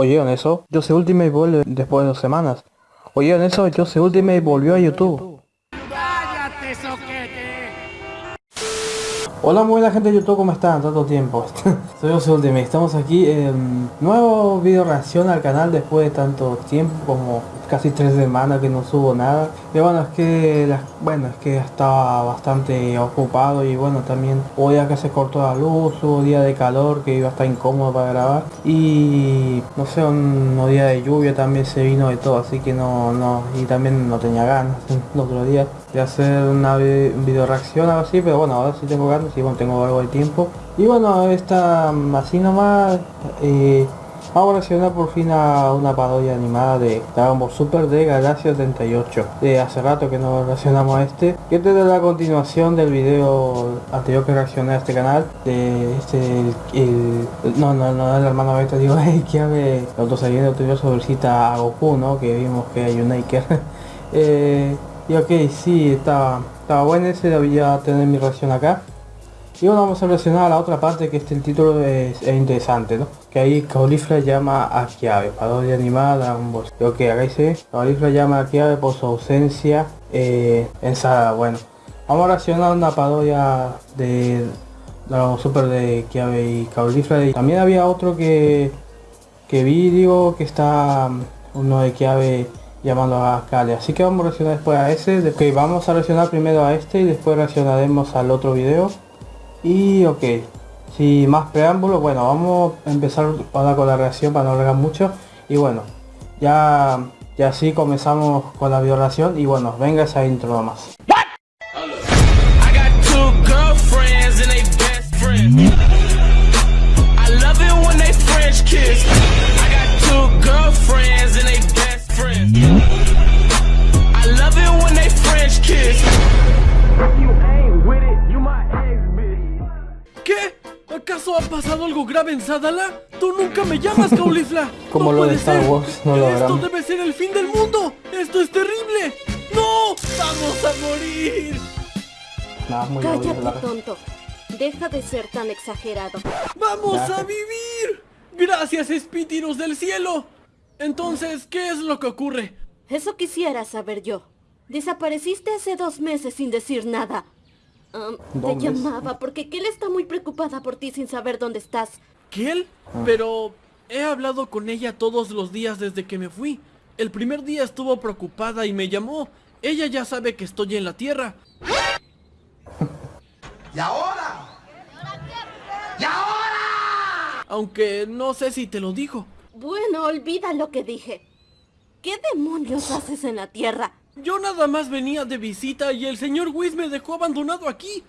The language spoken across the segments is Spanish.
¿Oyeron eso? Yo soy Ultimate vuelve después de dos semanas. ¿Oyeron eso? Yo soy Ultimate volvió a YouTube. Hola muy buena gente de YouTube, ¿cómo están? Tanto tiempo. Soy José Ultimate, estamos aquí en nuevo video reacción al canal después de tanto tiempo como casi tres semanas que no subo nada y bueno es que bueno es que estaba bastante ocupado y bueno también hoy que se cortó la luz hubo día de calor que iba a estar incómodo para grabar y no sé un, día de lluvia también se vino de todo así que no no y también no tenía ganas el otro día de hacer una video reacción algo así pero bueno ahora sí tengo ganas y bueno tengo algo de tiempo y bueno esta así nomás eh, Vamos a reaccionar por fin a una parodia animada de Dragon Ball Super de Galaxia 78. De hace rato que no reaccionamos a este. Que este es la continuación del video anterior que reaccioné a este canal. De este, el, no, no, no, el hermano Beta, digo, que hable otro saliendo sobre cita a Goku, ¿no? Que vimos que hay un Naker. eh, y ok, sí, estaba, estaba bueno ese, debía tener mi reacción acá. Y bueno, vamos a relacionar a la otra parte que este el título es, interesante, ¿no? Que ahí Caulifla llama a Kiabe, parodia animada, un boss. Creo que acá dice, Caulifla llama a Kiabe por su ausencia eh, en Sada. Bueno, vamos a reaccionar a una parodia de Dragon Super de Kiabe y Caulifla. Y también había otro que, que vi, que está mm, uno de Kiabe llamando a Kale. Así que vamos a reaccionar después a ese. Ok, vamos a reaccionar primero a este y después reaccionaremos al otro video. Y ok, sin más preámbulos, bueno, vamos a empezar ahora con la reacción para no alargar mucho. Y bueno, ya, ya así comenzamos con la violación y bueno, venga esa intro nomás. Algo grave en Sadala? ¡Tú nunca me llamas, Caulifla! Como lo de Star Wars, no lo ¡Esto debe ser el fin del mundo! ¡Esto es terrible! ¡No! ¡Vamos a morir! Cállate, tonto. Deja de ser tan exagerado. ¡Vamos a vivir! ¡Gracias, espíritus del cielo! Entonces, ¿qué es lo que ocurre? Eso quisiera saber yo. Desapareciste hace dos meses sin decir nada. Um, te llamaba porque Kel está muy preocupada por ti sin saber dónde estás. ¿Kel? Ah. Pero he hablado con ella todos los días desde que me fui. El primer día estuvo preocupada y me llamó. Ella ya sabe que estoy en la Tierra. ¿Y ahora? ¿Y ahora? Aunque no sé si te lo dijo. Bueno, olvida lo que dije. ¿Qué demonios haces en la Tierra? Yo nada más venía de visita y el señor Whis me dejó abandonado aquí.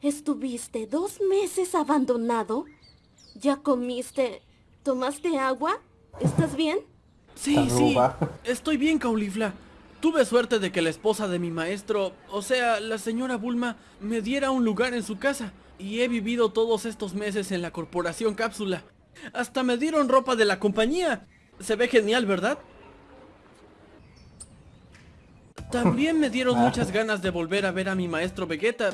¿Estuviste dos meses abandonado? ¿Ya comiste? ¿Tomaste agua? ¿Estás bien? Sí, sí, estoy bien, Caulifla. Tuve suerte de que la esposa de mi maestro, o sea, la señora Bulma, me diera un lugar en su casa. Y he vivido todos estos meses en la corporación Cápsula. Hasta me dieron ropa de la compañía. Se ve genial, ¿verdad? También me dieron ah. muchas ganas de volver a ver a mi maestro Vegeta,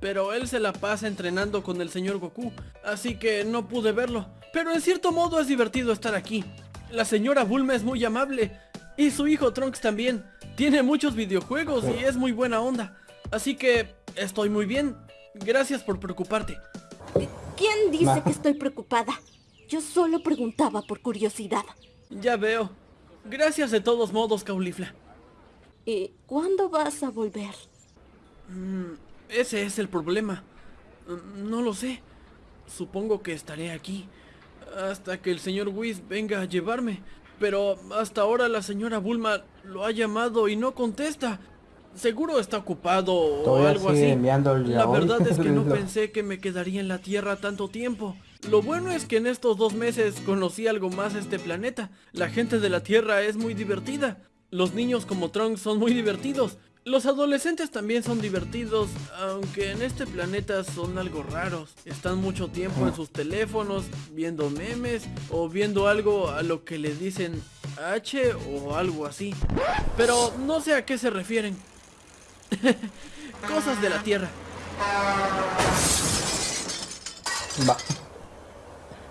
pero él se la pasa entrenando con el señor Goku, así que no pude verlo. Pero en cierto modo es divertido estar aquí. La señora Bulma es muy amable, y su hijo Trunks también. Tiene muchos videojuegos y es muy buena onda. Así que estoy muy bien. Gracias por preocuparte. ¿Quién dice que estoy preocupada? Yo solo preguntaba por curiosidad. Ya veo. Gracias de todos modos, Caulifla. ¿Y cuándo vas a volver? Mm, ese es el problema. Mm, no lo sé. Supongo que estaré aquí. Hasta que el señor Whis venga a llevarme. Pero hasta ahora la señora Bulma lo ha llamado y no contesta. Seguro está ocupado o algo así. La verdad es que no pensé que me quedaría en la Tierra tanto tiempo. Lo bueno es que en estos dos meses conocí algo más este planeta. La gente de la Tierra es muy divertida. Los niños como Trunks son muy divertidos. Los adolescentes también son divertidos, aunque en este planeta son algo raros. Están mucho tiempo en sus teléfonos, viendo memes o viendo algo a lo que le dicen H o algo así. Pero no sé a qué se refieren. Cosas de la Tierra. Va.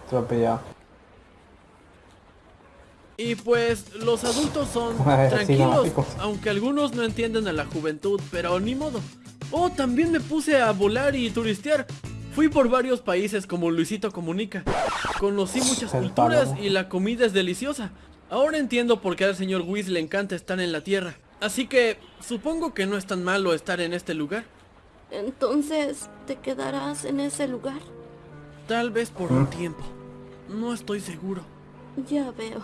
Atropellado. Y pues los adultos son sí, tranquilos, no. aunque algunos no entienden a la juventud, pero ni modo. Oh, también me puse a volar y turistear. Fui por varios países como Luisito Comunica. Conocí muchas culturas y la comida es deliciosa. Ahora entiendo por qué al señor Whis le encanta estar en la Tierra. Así que supongo que no es tan malo estar en este lugar. Entonces, ¿te quedarás en ese lugar? Tal vez por un tiempo. No estoy seguro. Ya veo.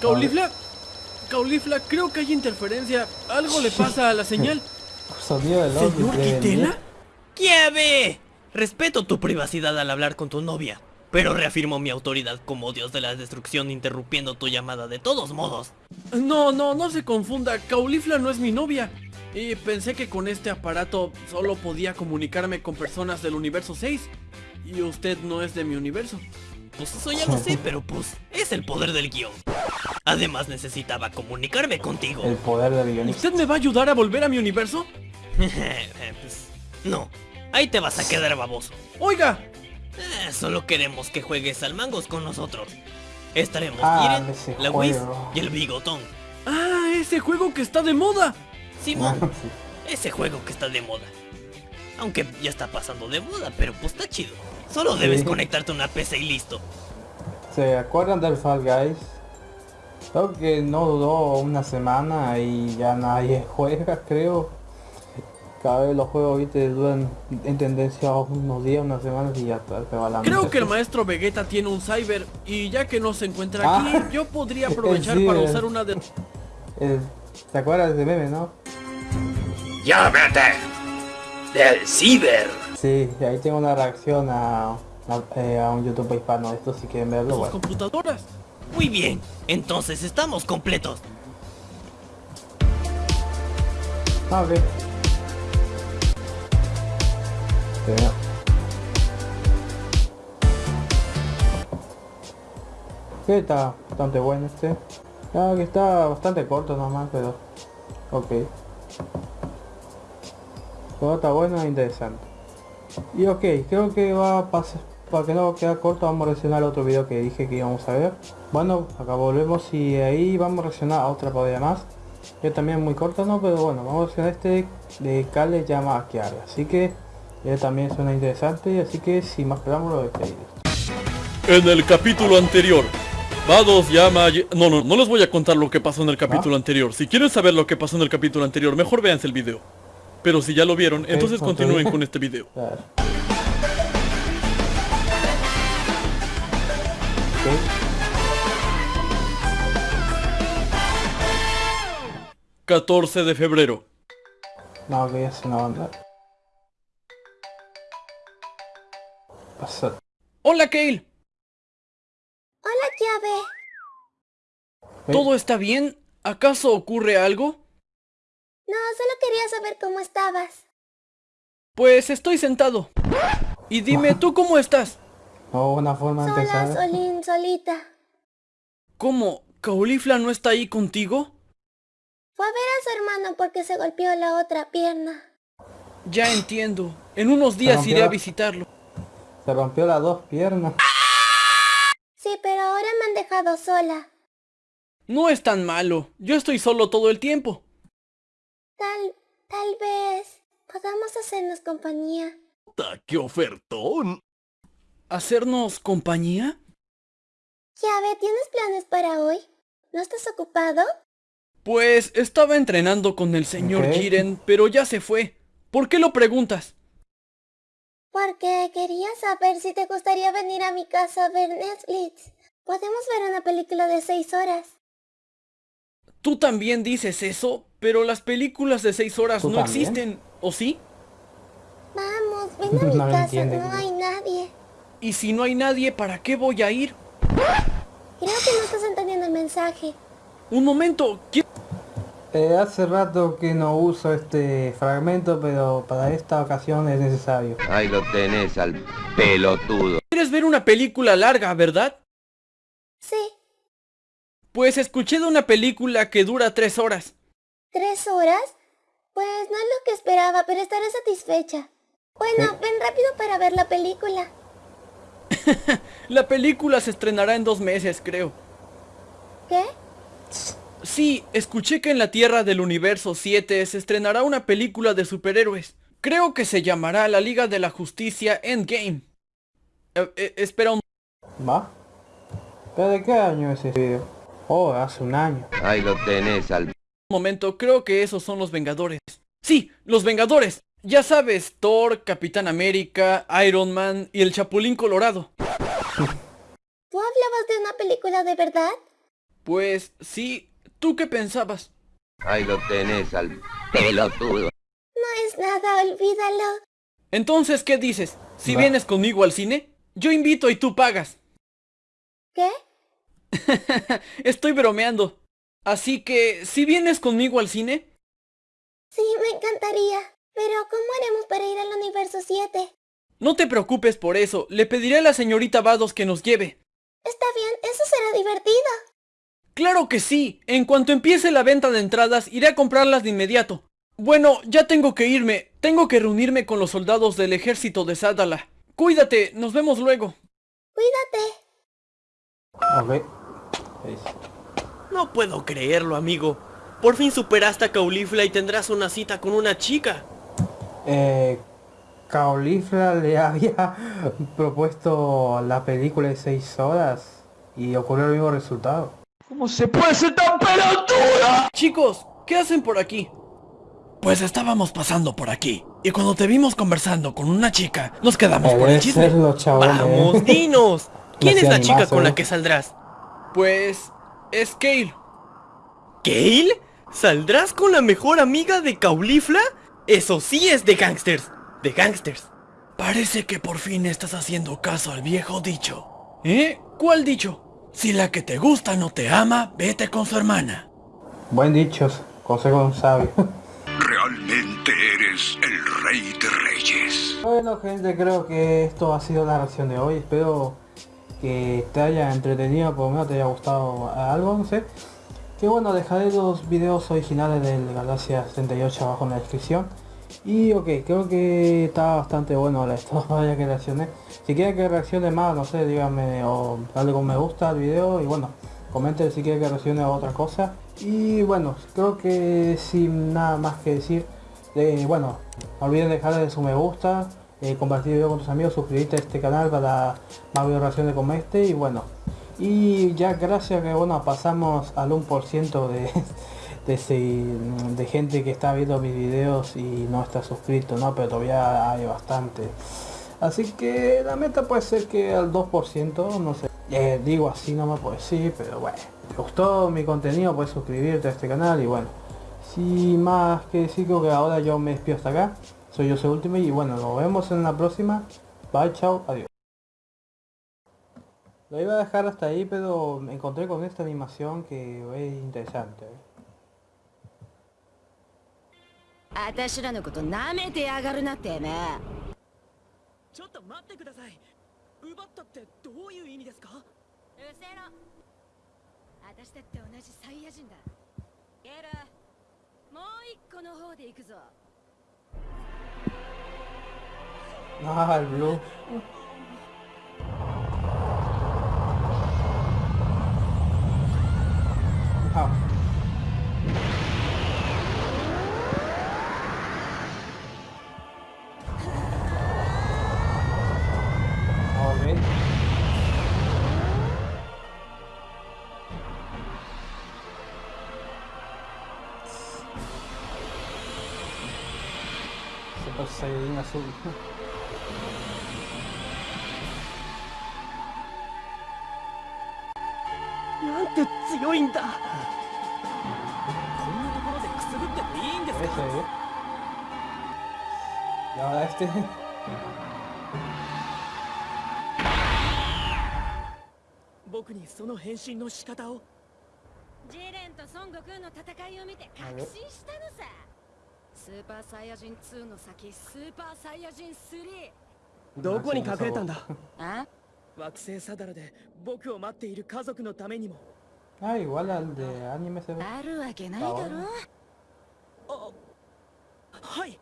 Caulifla, Caulifla, creo que hay interferencia. Algo le pasa a la señal. De los ¿Señor Quitela? ¡Quieve! Respeto tu privacidad al hablar con tu novia, pero reafirmo mi autoridad como dios de la destrucción interrumpiendo tu llamada de todos modos. No, no, no se confunda. Caulifla no es mi novia. Y pensé que con este aparato solo podía comunicarme con personas del universo 6. Y usted no es de mi universo. Pues eso ya lo sé, pero pues es el poder del guion. Además necesitaba comunicarme contigo. El poder del guionista. ¿Usted me va a ayudar a volver a mi universo? Pues, no, ahí te vas a quedar baboso. Oiga, Eh, solo queremos que juegues al mangos con nosotros. Estaremos Ah, la Whis juego. y el Bigotón. ah, ese juego que está de moda. Simón, Sí. ese juego que está de moda. Aunque ya está pasando de moda, pero pues está chido. Solo debes Sí. conectarte a una PC y listo. ¿Se acuerdan del Fall Guys? Creo que no duró una semana y ya nadie juega, creo. Cada vez los juegos viste duran en tendencia unos días, unas semanas y ya está, se va la Creo que el maestro Vegeta tiene un cyber y ya que no se encuentra Ah. aquí, yo podría aprovechar Sí, para usar una de... El- ¿Te acuerdas de ese meme, no? Llámate del ciber. Sí, y ahí tengo una reacción a, a, eh, a un YouTube hispano. Esto si quieren verlo, bueno. computadoras. Muy bien, entonces estamos completos. Ah. Sí, no. Sí, está bastante bueno este. Ah, que está bastante corto nomás, pero... Ok. Todo está bueno e interesante. Y ok, creo que va a pasar... Para que no quede corto, vamos a reaccionar a otro video que dije que íbamos a ver. Bueno, acá volvemos y ahí vamos a reaccionar a otra partida más. Que también muy corto, ¿no? Pero bueno, vamos a reaccionar a este de Kale llama a Kiara. Así que eh, también suena interesante, así que sin más preámbulo, lo despedimos. En el capítulo anterior, Vados llama No, no, no les voy a contar lo que pasó en el capítulo anterior. Si quieren saber lo que pasó en el capítulo anterior, mejor véanse el video. Pero si ya lo vieron, entonces continúen con este video. Ok. 14 de febrero. No, que ya es una banda. Pasa. Hola, Kale. Hola, llave. ¿Eh? ¿Todo está bien? ¿Acaso ocurre algo? No, solo quería saber cómo estabas. Pues estoy sentado. Y dime, ¿tú cómo estás? No, una forma de empezar. Solín, solita. ¿Cómo? ¿Caulifla no está ahí contigo? Fue a ver a su hermano porque se golpeó la otra pierna. Ya entiendo. En unos días iré a visitarlo. Se rompió las dos piernas. Sí, pero ahora me han dejado sola. No es tan malo. Yo estoy solo todo el tiempo. Tal, tal vez podamos hacernos compañía. ¡Qué ofertón! ¿Hacernos compañía? Llave, ¿tienes planes para hoy? ¿No estás ocupado? Pues estaba entrenando con el señor Ok. Jiren, pero ya se fue. ¿Por qué lo preguntas? Porque quería saber si te gustaría venir a mi casa a ver Netflix. Podemos ver una película de seis horas. Tú también dices eso, pero las películas de seis horas ¿Tú no también? existen, ¿o sí? Vamos, ven a mi No casa, no hay. Y si no hay nadie, ¿para qué voy a ir? Creo que no estás entendiendo el mensaje. Un momento, ¿qui- Eh, hace rato que no uso este fragmento, pero para esta ocasión es necesario. Ahí lo tenés al pelotudo. ¿quieres ver una película larga, verdad? Sí, Pues escuché de una película que dura tres horas. tres horas. Pues no es lo que esperaba, pero estaré satisfecha. Bueno, ven rápido para ver la película. La película se estrenará en dos meses, creo. ¿Qué? Sí, escuché que en la Tierra del Universo 7 se estrenará una película de superhéroes. Creo que se llamará La Liga de la Justicia Endgame. Eh, eh, espera un... ¿Va? ¿Pero de qué año es ese video? Oh, hace un año. Ahí lo tenés al momento, creo que esos son los Vengadores. Sí, los Vengadores. Ya sabes, Thor, Capitán América, Iron Man y el Chapulín Colorado. ¿Tú hablabas de una película de verdad? Pues sí, ¿tú qué pensabas? Ahí lo tenés al pelotudo. No es nada, olvídalo. Entonces, ¿qué dices? Si vienes conmigo al cine, yo invito y tú pagas. ¿Qué? Estoy bromeando. Así que, si vienes conmigo al cine... Sí, me encantaría. Pero, ¿cómo haremos para ir al universo 7? No te preocupes por eso. Le pediré a la señorita Vados que nos lleve. Está bien, eso será divertido. ¡Claro que sí! En cuanto empiece la venta de entradas, iré a comprarlas de inmediato. Bueno, ya tengo que irme. Tengo que reunirme con los soldados del ejército de Sadala. Cuídate, nos vemos luego. Cuídate. No puedo creerlo, amigo. Por fin superaste a Caulifla y tendrás una cita con una chica. Eh, Caulifla le había propuesto la película de 6 horas y ocurrió el mismo resultado. ¿Cómo se puede ser tan pelotuda? Chicos, ¿qué hacen por aquí? Pues estábamos pasando por aquí. Y cuando te vimos conversando con una chica, nos quedamos por el chisme. Vamos, dinos. ¿Quién es la chica con la que saldrás? Pues... es Kale. ¿Kale? ¿Saldrás con la mejor amiga de Caulifla? Eso sí es de gangsters. De gangsters. Parece que por fin estás haciendo caso al viejo dicho. ¿Eh? ¿Cuál dicho? Si la que te gusta no te ama, vete con su hermana. Buen dicho, consejo de un sabio. Realmente eres el rey de reyes. Bueno gente, creo que esto ha sido la reacción de hoy. Espero que te haya entretenido, por lo menos te haya gustado algo, no sé. Que bueno, dejaré los videos originales del Galaxia 78 abajo en la descripción. Y ok, creo que está bastante bueno esto, vaya que reaccioné. Si quieren que reaccione más, no sé, díganme o dale con me gusta al video y bueno, comenten si quieren que reaccione a otra cosa. Y bueno, creo que sin nada más que decir, eh, bueno, no olviden dejarle su me gusta, eh, compartir el video con tus amigos, suscribirte a este canal para más video reacciones como este y bueno. Y ya gracias que bueno pasamos al 1% de, de, de gente que está viendo mis videos y no está suscrito, ¿no? Pero todavía hay bastante. Así que la meta puede ser que al 2%, no sé. Eh, digo así no me puedo decir, pero bueno. ¿Te gustó mi contenido? Puedes suscribirte a este canal y bueno. Sin más que decir, que ahora yo me despido hasta acá. Soy yo, soy Ultimate y bueno, nos vemos en la próxima. Bye, chao, adiós. Lo iba a dejar hasta ahí, pero me encontré con esta animación que es interesante. ¿eh? 私ら Super Saiyajin azul. なんて強いんだ？こんなところでくすぶってもいいんですか？¿eh? Ahora este. 僕にその変身の仕方をジレンと孫悟空の戦いを見て確信したのさスーパーサイヤ人2の先スーパーサイヤ人 3! どこに隠れたんだ？あ？惑星サダラで僕を待っている家族のためにも。Ah, igual al de anime se ve. あるわけないだろ。あはい。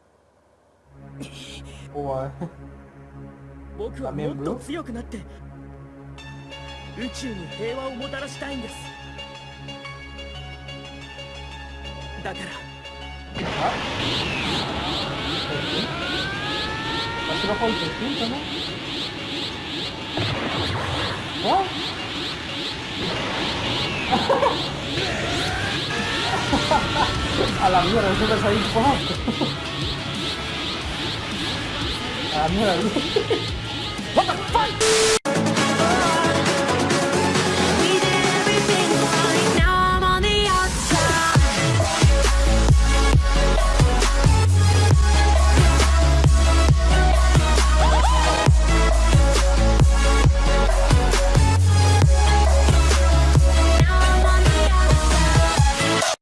おい。僕はもっと強くなって宇宙に平和をもたらしたいんです。だから Así bajo el distinto, ¿no? ¿Ah? A la mierda, eso me salió fuerte. A la mierda. What the fuck?